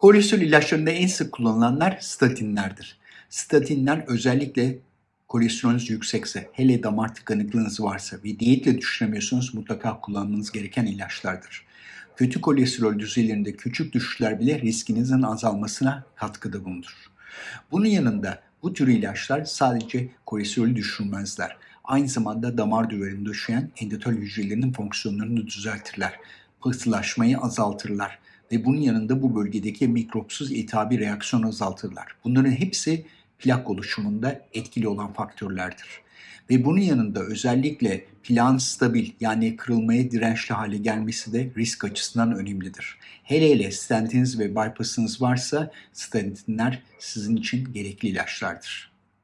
Kolesterol ilaçlarında en sık kullanılanlar statinlerdir. Statinler özellikle kolesterolünüz yüksekse, hele damar tıkanıklığınız varsa ve diyetle düşüremiyorsanız mutlaka kullanmanız gereken ilaçlardır. Kötü kolesterol düzeylerinde küçük düşüşler bile riskinizin azalmasına katkıda bulunur. Bunun yanında bu tür ilaçlar sadece kolesterolü düşürmezler. Aynı zamanda damar duvarını döşeyen endotel hücrelerinin fonksiyonlarını düzeltirler. Pıhtılaşmayı azaltırlar ve bunun yanında bu bölgedeki mikropsuz iltihabi reaksiyonu azaltırlar. Bunların hepsi plak oluşumunda etkili olan faktörlerdir. Ve bunun yanında özellikle plan stabil yani kırılmaya dirençli hale gelmesi de risk açısından önemlidir. Hele hele stentiniz ve bypassınız varsa stentinler sizin için gerekli ilaçlardır.